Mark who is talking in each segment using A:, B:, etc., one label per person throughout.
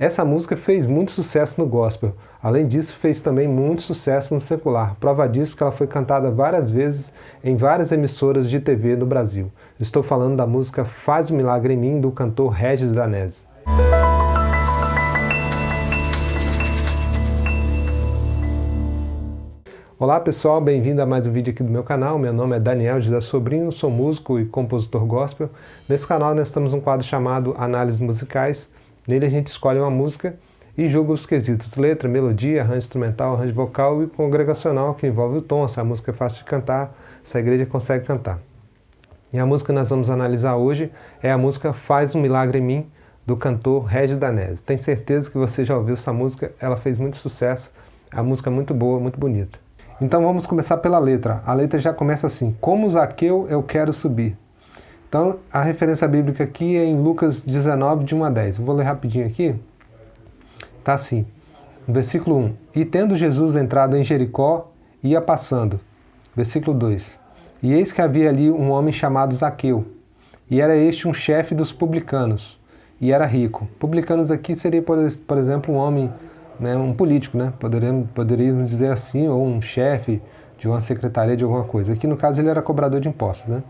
A: Essa música fez muito sucesso no gospel, além disso fez também muito sucesso no secular. Prova disso que ela foi cantada várias vezes em várias emissoras de TV no Brasil. Estou falando da música Faz um Milagre em Mim, do cantor Regis Danese. Olá pessoal, bem-vindo a mais um vídeo aqui do meu canal. Meu nome é Daniel Gida Sobrinho, sou músico e compositor gospel. Nesse canal nós temos um quadro chamado Análises Musicais. Nele a gente escolhe uma música e julga os quesitos letra, melodia, arranjo instrumental, arranjo vocal e congregacional que envolve o tom, se a música é fácil de cantar, se a igreja consegue cantar. E a música que nós vamos analisar hoje é a música Faz um Milagre em Mim, do cantor Regis Danese. Tenho certeza que você já ouviu essa música, ela fez muito sucesso, a música é muito boa, muito bonita. Então vamos começar pela letra. A letra já começa assim, como Zaqueu eu quero subir. Então a referência bíblica aqui é em Lucas 19, de 1 a 10. vou ler rapidinho aqui. Está assim, versículo 1. E tendo Jesus entrado em Jericó, ia passando. Versículo 2. E eis que havia ali um homem chamado Zaqueu, e era este um chefe dos publicanos, e era rico. Publicanos aqui seria, por, por exemplo, um homem né, um político, né? Poderíamos, poderíamos dizer assim, ou um chefe de uma secretaria de alguma coisa. Aqui no caso ele era cobrador de impostos, né?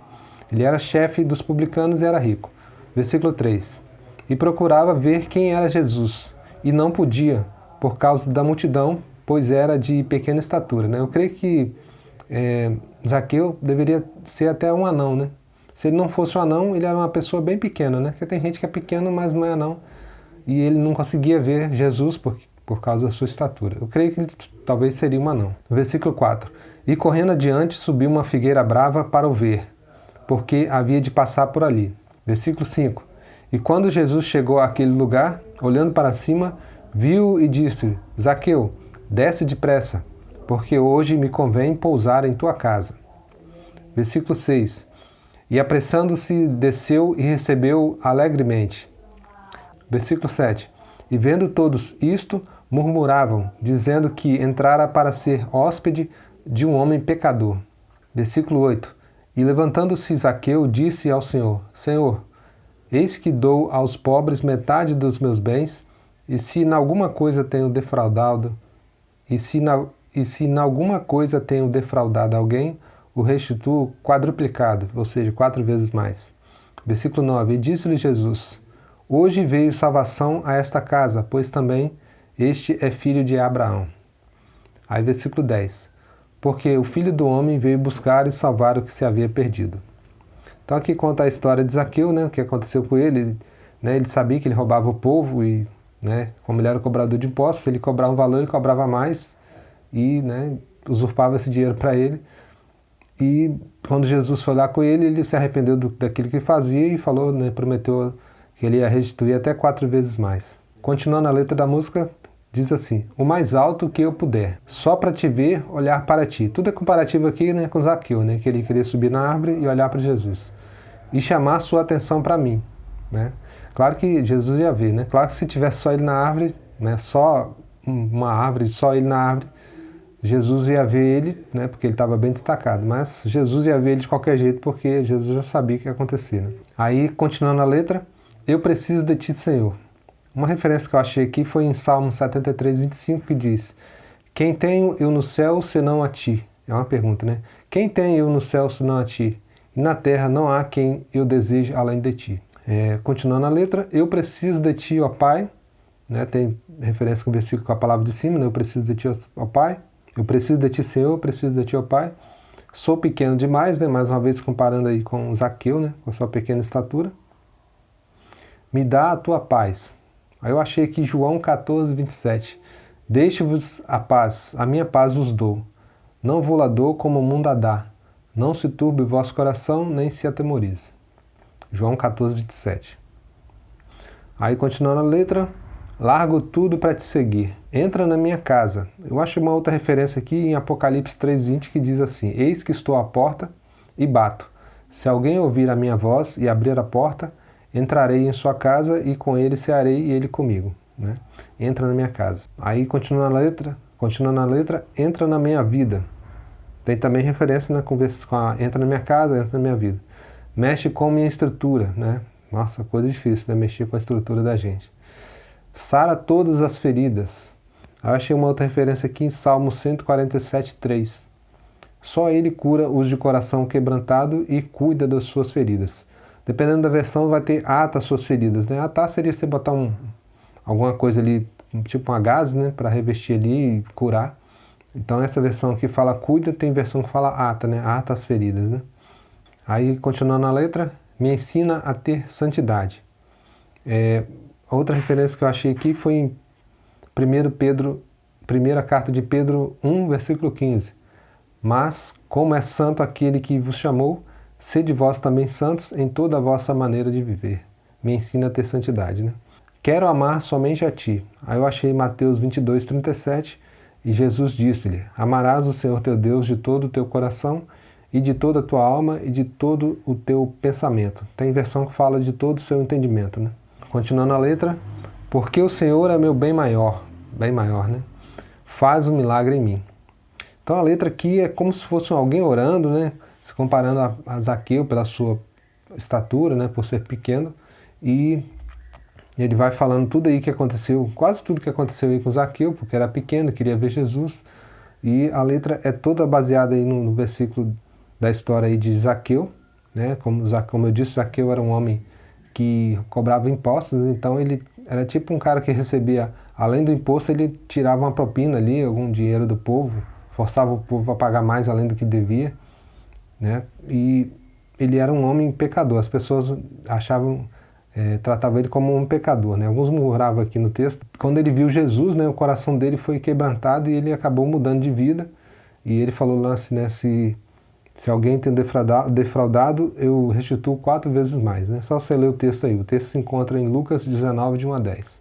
A: Ele era chefe dos publicanos e era rico. Versículo 3. E procurava ver quem era Jesus, e não podia, por causa da multidão, pois era de pequena estatura. Né? Eu creio que é, Zaqueu deveria ser até um anão, né? Se ele não fosse um anão, ele era uma pessoa bem pequena, né? Porque tem gente que é pequeno, mas não é anão. E ele não conseguia ver Jesus, porque por causa da sua estatura. Eu creio que ele talvez seria uma não. Versículo 4. E correndo adiante subiu uma figueira brava para o ver, porque havia de passar por ali. Versículo 5. E quando Jesus chegou àquele lugar, olhando para cima, viu e disse, Zaqueu, desce depressa, porque hoje me convém pousar em tua casa. Versículo 6. E apressando-se, desceu e recebeu alegremente. Versículo 7. E vendo todos isto, murmuravam, dizendo que entrara para ser hóspede de um homem pecador. Versículo 8. E levantando-se Zaqueu, disse ao Senhor, Senhor, eis que dou aos pobres metade dos meus bens, e se em alguma coisa tenho defraudado, e se na, e se em alguma coisa tenho defraudado alguém, o restituo quadruplicado, ou seja, quatro vezes mais. Versículo 9. E disse-lhe Jesus, Hoje veio salvação a esta casa, pois também este é filho de Abraão. Aí versículo 10. Porque o filho do homem veio buscar e salvar o que se havia perdido. Então aqui conta a história de Zaqueu, né, o que aconteceu com ele. Né, ele sabia que ele roubava o povo e, né, como ele era cobrador de impostos, ele cobrava um valor, ele cobrava mais e né, usurpava esse dinheiro para ele. E quando Jesus foi lá com ele, ele se arrependeu do, daquilo que fazia e falou, né, prometeu que ele ia restituir até quatro vezes mais. Continuando a letra da música, diz assim, o mais alto que eu puder, só para te ver, olhar para ti. Tudo é comparativo aqui né, com Zaqueu, né, que ele queria subir na árvore e olhar para Jesus. E chamar sua atenção para mim. Né? Claro que Jesus ia ver, né? claro que se tivesse só ele na árvore, né, só uma árvore, só ele na árvore, Jesus ia ver ele, né, porque ele estava bem destacado, mas Jesus ia ver ele de qualquer jeito, porque Jesus já sabia o que ia acontecer. Né? Aí, continuando a letra, eu preciso de ti, Senhor. Uma referência que eu achei aqui foi em Salmo 73, 25, que diz Quem tenho eu no céu senão a ti? É uma pergunta, né? Quem tenho eu no céu senão a ti? E na terra não há quem eu deseje além de ti. É, continuando a letra, eu preciso de ti, ó Pai. Né, tem referência com o versículo com a palavra de cima, né, eu preciso de ti, ó Pai. Eu preciso de ti, Senhor, eu preciso de ti, ó Pai. Sou pequeno demais, né, mais uma vez comparando aí com Zaqueu, né, com a sua pequena estatura. Me dá a tua paz, Aí eu achei aqui João 14, 27. Deixe-vos a paz, a minha paz vos dou. Não vou lá dou como o mundo a dá. Não se turbe o vosso coração, nem se atemorize. João 14, 27. Aí continuando a letra, largo tudo para te seguir. Entra na minha casa. Eu acho uma outra referência aqui em Apocalipse 3,20 que diz assim, Eis que estou à porta e bato. Se alguém ouvir a minha voz e abrir a porta, entrarei em sua casa e com ele cearei e ele comigo. Né? Entra na minha casa. Aí continua a letra, continua na letra, entra na minha vida. Tem também referência na conversa com a entra na minha casa, entra na minha vida. Mexe com minha estrutura, né? Nossa, coisa difícil, né? Mexer com a estrutura da gente. Sara todas as feridas. Eu achei uma outra referência aqui em Salmo 147, 3. Só Ele cura os de coração quebrantado e cuida das suas feridas. Dependendo da versão, vai ter ata as suas feridas. Né? Atar seria você botar um, alguma coisa ali, tipo uma gás, né? para revestir ali e curar. Então essa versão aqui fala cuida, tem versão que fala ata, né? ata as feridas. Né? Aí, continuando a letra, me ensina a ter santidade. É, outra referência que eu achei aqui foi em 1 Pedro, primeira carta de Pedro 1, versículo 15. Mas, como é santo aquele que vos chamou, sede vós também santos em toda a vossa maneira de viver. Me ensina a ter santidade, né? Quero amar somente a ti. Aí eu achei Mateus 22, 37, e Jesus disse-lhe, Amarás o Senhor teu Deus de todo o teu coração, e de toda a tua alma, e de todo o teu pensamento. Tem versão que fala de todo o seu entendimento, né? Continuando a letra, porque o Senhor é meu bem maior, bem maior, né? Faz um milagre em mim. Então a letra aqui é como se fosse alguém orando, né? Se comparando a, a Zaqueu pela sua estatura, né? Por ser pequeno. E ele vai falando tudo aí que aconteceu, quase tudo que aconteceu aí com Zaqueu, porque era pequeno, queria ver Jesus. E a letra é toda baseada aí no, no versículo da história aí de Zaqueu, né? Como, como eu disse, Zaqueu era um homem que cobrava impostos, então ele era tipo um cara que recebia, além do imposto, ele tirava uma propina ali, algum dinheiro do povo, forçava o povo a pagar mais além do que devia, né? E ele era um homem pecador, as pessoas achavam, é, tratavam ele como um pecador, né? Alguns murmuravam aqui no texto. Quando ele viu Jesus, né, o coração dele foi quebrantado e ele acabou mudando de vida. E ele falou lá assim, né, se, se alguém tem defraudado, defraudado, eu restituo quatro vezes mais. Né? Só você ler o texto aí. O texto se encontra em Lucas 19, de 1 a 10.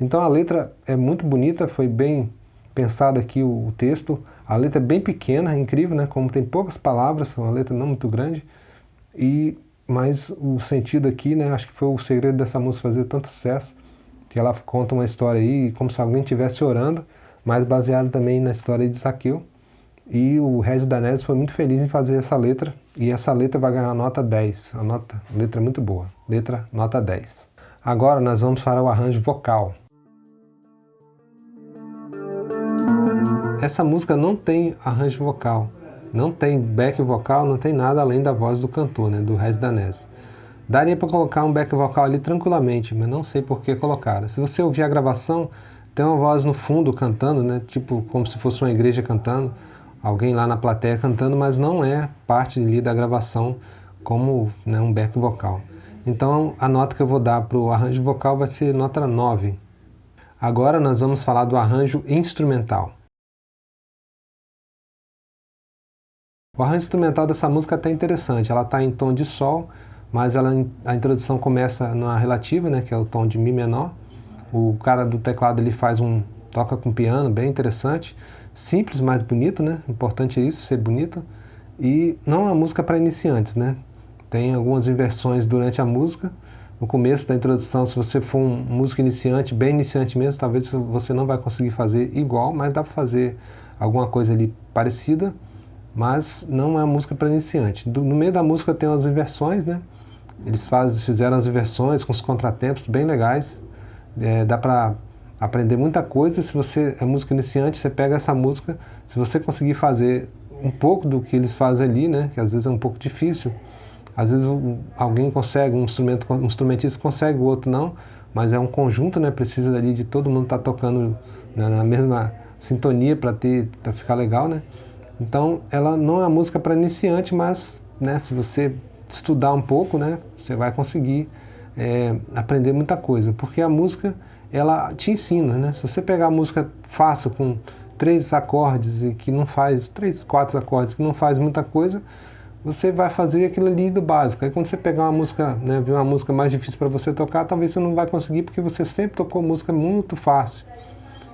A: Então a letra é muito bonita, foi bem pensado aqui o texto. A letra é bem pequena, é incrível, né? Como tem poucas palavras, uma letra não muito grande. E mas o sentido aqui, né? Acho que foi o segredo dessa música fazer tanto sucesso, que ela conta uma história aí como se alguém estivesse orando, mas baseado também na história de Zaqueu. E o Regis Danese foi muito feliz em fazer essa letra, e essa letra vai ganhar nota 10. A nota, letra é muito boa. Letra nota 10. Agora nós vamos para o arranjo vocal. Essa música não tem arranjo vocal, não tem back vocal, não tem nada além da voz do cantor, né, do Regis Danese. Daria para colocar um back vocal ali tranquilamente, mas não sei por que colocaram. Se você ouvir a gravação, tem uma voz no fundo cantando, né, tipo como se fosse uma igreja cantando, alguém lá na plateia cantando, mas não é parte ali da gravação como né, um back vocal. Então a nota que eu vou dar para o arranjo vocal vai ser nota 9. Agora nós vamos falar do arranjo instrumental. O arranjo instrumental dessa música é até interessante, ela está em tom de sol, mas ela, a introdução começa na relativa, né, que é o tom de Mi menor. O cara do teclado ele faz um toca com piano, bem interessante, simples, mas bonito, né? Importante é isso, ser bonito. E não é uma música para iniciantes, né? Tem algumas inversões durante a música. No começo da introdução, se você for um músico iniciante, bem iniciante mesmo, talvez você não vai conseguir fazer igual, mas dá para fazer alguma coisa ali parecida mas não é música para iniciante. no meio da música tem as inversões, né? Eles faz, fizeram as inversões com os contratempos bem legais. É, dá para aprender muita coisa. Se você é músico iniciante, você pega essa música, se você conseguir fazer um pouco do que eles fazem ali, né? Que às vezes é um pouco difícil. Às vezes alguém consegue, um, instrumento, um instrumentista consegue, o outro não, mas é um conjunto, né? Precisa ali de todo mundo estar tá tocando na, na mesma sintonia para ter para ficar legal, né? Então, ela não é uma música para iniciante, mas né, se você estudar um pouco, né, você vai conseguir é, aprender muita coisa, porque a música ela te ensina, né? Se você pegar a música fácil com três acordes e que não faz três, quatro acordes que não faz muita coisa, você vai fazer aquilo ali do básico. Aí quando você pegar uma música, né, uma música mais difícil para você tocar, talvez você não vai conseguir porque você sempre tocou música muito fácil.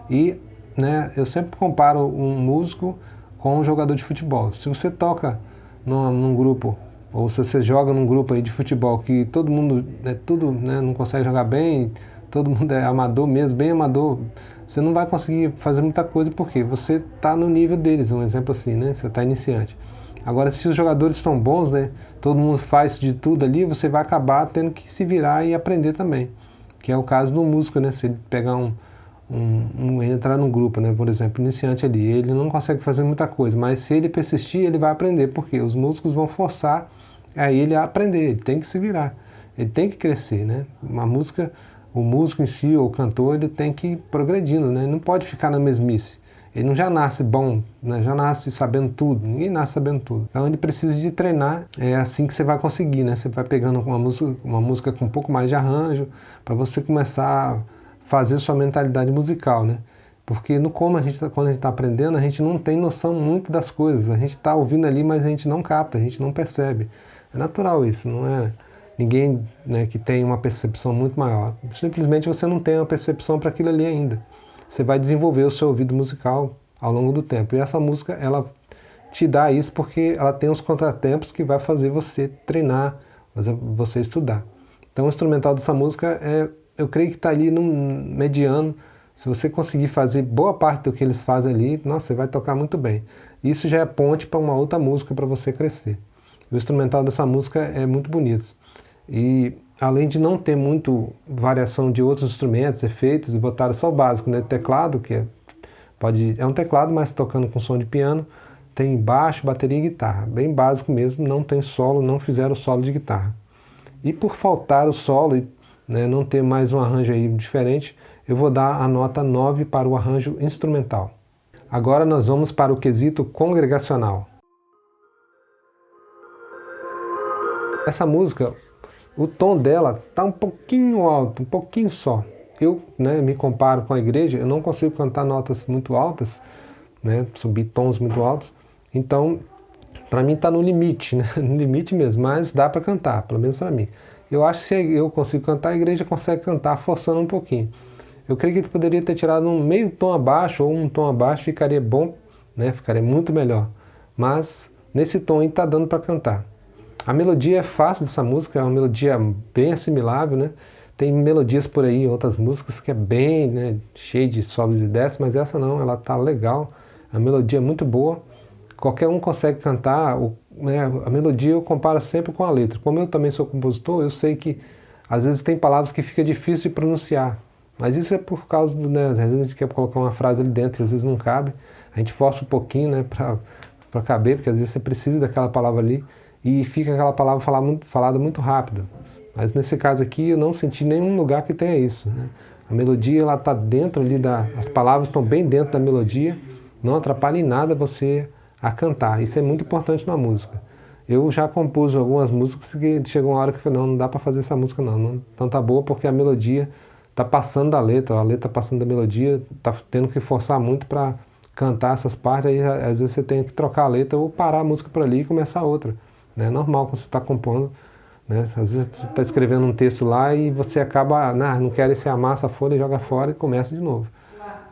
A: E, né, eu sempre comparo um músico com um jogador de futebol. Se você toca num, num, grupo, ou se você joga num grupo aí de futebol que todo mundo, é tudo, né, não consegue jogar bem, todo mundo é amador mesmo, bem amador, você não vai conseguir fazer muita coisa porque você está no nível deles, um exemplo assim, né? Você está iniciante. Agora, se os jogadores estão bons, né? Todo mundo faz de tudo ali, você vai acabar tendo que se virar e aprender também. que é o caso do músico, né? Se ele pegar um, um, um, entrar num grupo, né? Por exemplo, iniciante ali, ele não consegue fazer muita coisa, mas se ele persistir, ele vai aprender, porque os músicos vão forçar a ele a aprender, ele tem que se virar, ele tem que crescer, né? Uma música, o músico em si, ou o cantor, ele tem que ir progredindo, né? Ele não pode ficar na mesmice. Ele não já nasce bom, né? já nasce sabendo tudo, ninguém nasce sabendo tudo. Então ele precisa de treinar, é assim que você vai conseguir, né? Você vai pegando uma música, uma música com um pouco mais de arranjo, para você começar fazer sua mentalidade musical, né? Porque no como a gente, tá, quando a gente está aprendendo, a gente não tem noção muito das coisas. A gente está ouvindo ali, mas a gente não capta, a gente não percebe. É natural isso, não é ninguém né, que tem uma percepção muito maior. Simplesmente você não tem uma percepção para aquilo ali ainda você vai desenvolver o seu ouvido musical ao longo do tempo. E essa música, ela te dá isso porque ela tem os contratempos que vai fazer você treinar, fazer você estudar. Então o instrumental dessa música, é, eu creio que está ali no mediano. Se você conseguir fazer boa parte do que eles fazem ali, nossa, você vai tocar muito bem. Isso já é ponte para uma outra música para você crescer. O instrumental dessa música é muito bonito. E além de não ter muito variação de outros instrumentos, efeitos, botaram só o básico, né? Teclado, que é, pode, é um teclado, mas tocando com som de piano, tem baixo, bateria e guitarra, bem básico mesmo, não tem solo, não fizeram solo de guitarra. E por faltar o solo e né, não ter mais um arranjo aí diferente, eu vou dar a nota 9 para o arranjo instrumental. Agora nós vamos para o quesito congregacional. Essa música, o tom dela está um pouquinho alto, um pouquinho só. Eu né, me comparo com a igreja, eu não consigo cantar notas muito altas, né, subir tons muito altos, então para mim está no limite, né, no limite mesmo, mas dá para cantar, pelo menos para mim. Eu acho que se eu consigo cantar, a igreja consegue cantar forçando um pouquinho. Eu creio que ele poderia ter tirado um meio tom abaixo ou um tom abaixo, ficaria bom, né, ficaria muito melhor. Mas nesse tom aí está dando para cantar. A melodia é fácil dessa música, é uma melodia bem assimilável, né? Tem melodias por aí, outras músicas que é bem né, cheia de sobes e desces, mas essa não, ela tá legal, a melodia é muito boa, qualquer um consegue cantar, o, né, a melodia eu comparo sempre com a letra. Como eu também sou compositor, eu sei que às vezes tem palavras que fica difícil de pronunciar, mas isso é por causa do, né, às vezes a gente quer colocar uma frase ali dentro e às vezes não cabe, a gente força um pouquinho né, para caber, porque às vezes você precisa daquela palavra ali, e fica aquela palavra falada muito, falada muito rápido. Mas nesse caso aqui eu não senti nenhum lugar que tenha isso. Né? A melodia ela está dentro ali da... as palavras estão bem dentro da melodia, não atrapalha em nada você a cantar. Isso é muito importante na música. Eu já compus algumas músicas que chegou uma hora que eu falei, não, não dá para fazer essa música não, não, não tá boa porque a melodia está passando da letra, a letra tá passando da melodia, está tendo que forçar muito para cantar essas partes, aí às vezes você tem que trocar a letra ou parar a música por ali e começar outra. Né? É normal quando você está compondo, né? às vezes você está escrevendo um texto lá e você acaba, nah, não quer esse amassa a folha, joga fora e começa de novo.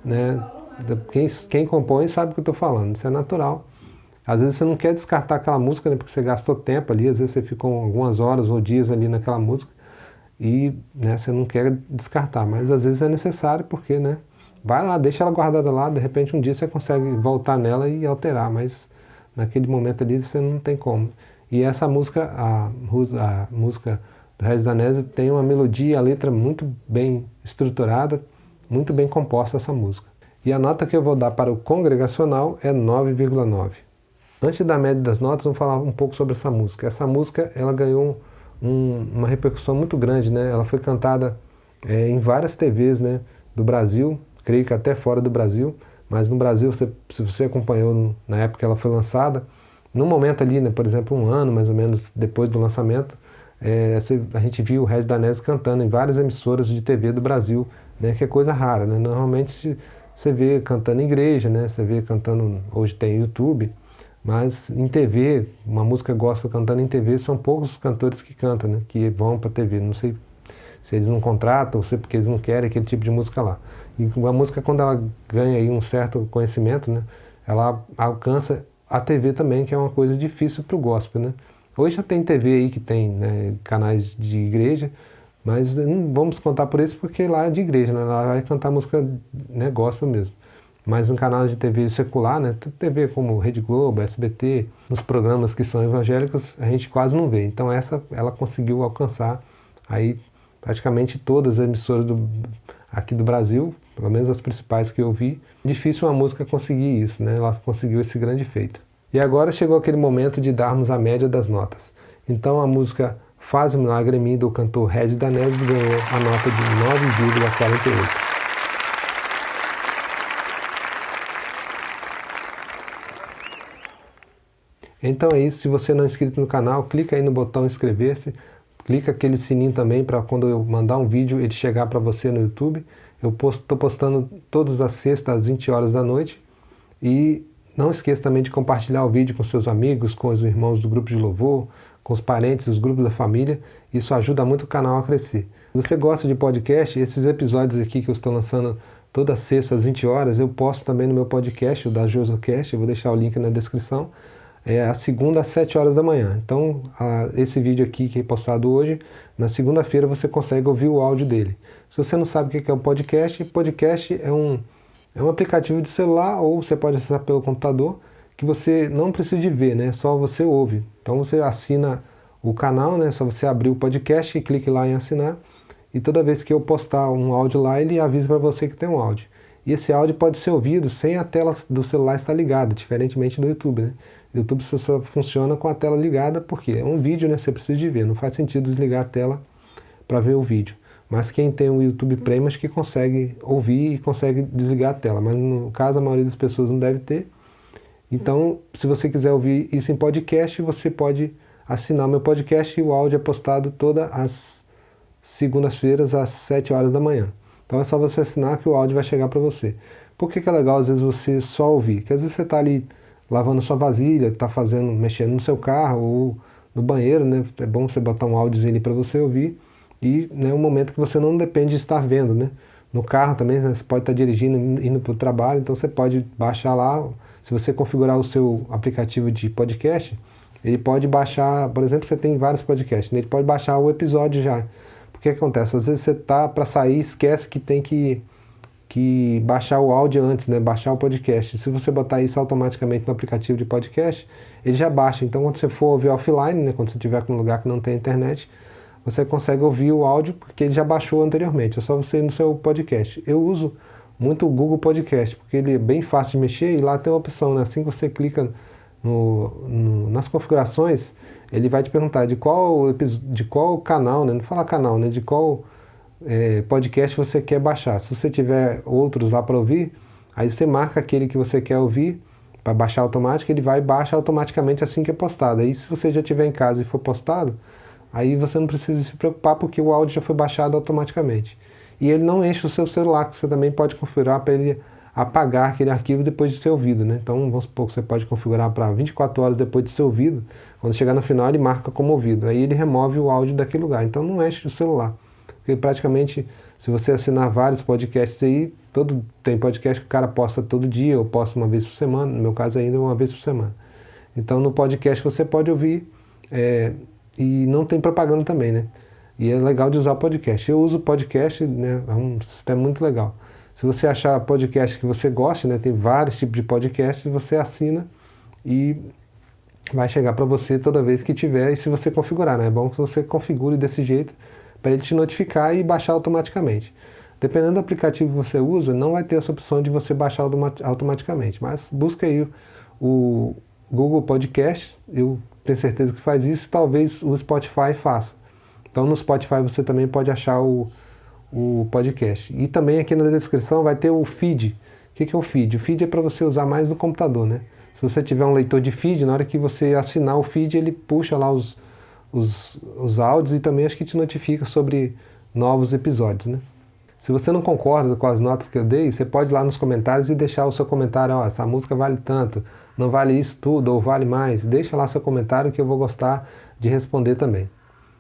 A: Né? Quem, quem compõe sabe o que eu estou falando, isso é natural. Às vezes você não quer descartar aquela música, né, porque você gastou tempo ali, às vezes você ficou algumas horas ou dias ali naquela música e né, você não quer descartar, mas às vezes é necessário porque, né, vai lá, deixa ela guardada lá, de repente um dia você consegue voltar nela e alterar, mas naquele momento ali você não tem como. E essa música, a, a música do Regis Danese tem uma melodia a letra muito bem estruturada, muito bem composta essa música. E a nota que eu vou dar para o congregacional é 9,9. Antes da média das notas, vamos falar um pouco sobre essa música. Essa música ela ganhou um, uma repercussão muito grande, né? Ela foi cantada é, em várias TVs né, do Brasil, creio que até fora do Brasil, mas no Brasil, se você acompanhou na época que ela foi lançada, no momento ali, né, por exemplo, um ano mais ou menos depois do lançamento, é, a gente viu o Regis Danese cantando em várias emissoras de TV do Brasil, né, que é coisa rara. Né? Normalmente você vê cantando em igreja, né, você vê cantando, hoje tem YouTube, mas em TV, uma música gospel cantando em TV, são poucos os cantores que cantam, né, que vão para TV. Não sei se eles não contratam ou se porque eles não querem aquele tipo de música lá. E a música, quando ela ganha aí um certo conhecimento, né, ela alcança a TV também, que é uma coisa difícil para o gospel, né? Hoje já tem TV aí que tem né, canais de igreja, mas não vamos contar por isso porque lá é de igreja, né? Lá vai cantar música né, gospel mesmo. Mas em canais de TV secular, né, TV como Rede Globo, SBT, nos programas que são evangélicos, a gente quase não vê. Então essa ela conseguiu alcançar aí praticamente todas as emissoras do, aqui do Brasil, pelo menos as principais que eu vi. Difícil uma música conseguir isso, né? Ela conseguiu esse grande feito. E agora chegou aquele momento de darmos a média das notas. Então a música Faz o Milagre em Mim, do cantor Regis Danese, ganhou a nota de 9,48. Então é isso, se você não é inscrito no canal, clica aí no botão inscrever-se, clica aquele sininho também para quando eu mandar um vídeo ele chegar para você no YouTube. Eu estou postando todas as sextas às 20 horas da noite e não esqueça também de compartilhar o vídeo com seus amigos, com os irmãos do grupo de louvor, com os parentes, os grupos da família. Isso ajuda muito o canal a crescer. Se você gosta de podcast, esses episódios aqui que eu estou lançando toda sexta às 20 horas, eu posto também no meu podcast, o da JosoCast, eu vou deixar o link na descrição é a segunda às 7 horas da manhã. Então, a, esse vídeo aqui que é postado hoje, na segunda-feira você consegue ouvir o áudio dele. Se você não sabe o que é um podcast, podcast é um, é um aplicativo de celular ou você pode acessar pelo computador que você não precisa de ver, né? Só você ouve. Então você assina o canal, né? Só você abrir o podcast e clique lá em assinar. E toda vez que eu postar um áudio lá, ele avisa para você que tem um áudio. E esse áudio pode ser ouvido sem a tela do celular estar ligada, diferentemente do YouTube, né? YouTube só funciona com a tela ligada, porque é um vídeo, né? Você precisa de ver, não faz sentido desligar a tela para ver o vídeo. Mas quem tem o YouTube Premium acho que consegue ouvir e consegue desligar a tela, mas no caso a maioria das pessoas não deve ter. Então, se você quiser ouvir isso em podcast, você pode assinar meu podcast e o áudio é postado todas as segundas-feiras às 7 horas da manhã. Então é só você assinar que o áudio vai chegar para você. Por que, que é legal às vezes você só ouvir? Porque às vezes você está ali lavando sua vasilha, está fazendo, mexendo no seu carro ou no banheiro, né? É bom você botar um áudiozinho ali para você ouvir e né, um momento que você não depende de estar vendo, né? No carro também né, você pode estar dirigindo, indo para o trabalho, então você pode baixar lá, se você configurar o seu aplicativo de podcast, ele pode baixar, por exemplo, você tem vários podcasts, né? ele pode baixar o episódio já. Porque acontece? Às vezes você tá para sair, esquece que tem que que baixar o áudio antes, né? baixar o podcast. Se você botar isso automaticamente no aplicativo de podcast, ele já baixa. Então, quando você for ouvir offline, né? quando você estiver com um lugar que não tem internet, você consegue ouvir o áudio porque ele já baixou anteriormente. É só você ir no seu podcast. Eu uso muito o Google Podcast, porque ele é bem fácil de mexer e lá tem a opção, né? assim que você clica no, no, nas configurações, ele vai te perguntar de qual, de qual canal, né? não fala canal, né? de qual é, podcast você quer baixar. Se você tiver outros lá para ouvir, aí você marca aquele que você quer ouvir para baixar automático, ele vai e baixa automaticamente assim que é postado. Aí se você já tiver em casa e for postado, aí você não precisa se preocupar porque o áudio já foi baixado automaticamente. E ele não enche o seu celular, que você também pode configurar para ele apagar aquele arquivo depois de ser ouvido. Né? Então vamos supor que você pode configurar para 24 horas depois de ser ouvido, quando chegar no final ele marca como ouvido, aí ele remove o áudio daquele lugar, então não enche o celular. Porque praticamente, se você assinar vários podcasts aí, todo, tem podcast que o cara posta todo dia, ou posta uma vez por semana, no meu caso ainda uma vez por semana. Então no podcast você pode ouvir é, e não tem propaganda também, né? E é legal de usar podcast. Eu uso podcast, né? É um sistema muito legal. Se você achar podcast que você gosta, né? Tem vários tipos de podcasts, você assina e vai chegar para você toda vez que tiver e se você configurar, né? É bom que você configure desse jeito para ele te notificar e baixar automaticamente. Dependendo do aplicativo que você usa, não vai ter essa opção de você baixar automaticamente, mas busca aí o Google Podcast, eu tenho certeza que faz isso, talvez o Spotify faça. Então no Spotify você também pode achar o, o podcast. E também aqui na descrição vai ter o feed. O que é o feed? O feed é para você usar mais no computador, né? Se você tiver um leitor de feed, na hora que você assinar o feed, ele puxa lá os, os, os áudios e também acho que te notifica sobre novos episódios, né? Se você não concorda com as notas que eu dei, você pode ir lá nos comentários e deixar o seu comentário, ó, essa música vale tanto, não vale isso tudo ou vale mais. Deixa lá seu comentário que eu vou gostar de responder também.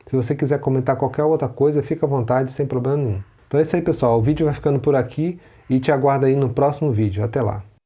A: Se você quiser comentar qualquer outra coisa, fica à vontade, sem problema nenhum. Então é isso aí, pessoal. O vídeo vai ficando por aqui e te aguardo aí no próximo vídeo. Até lá.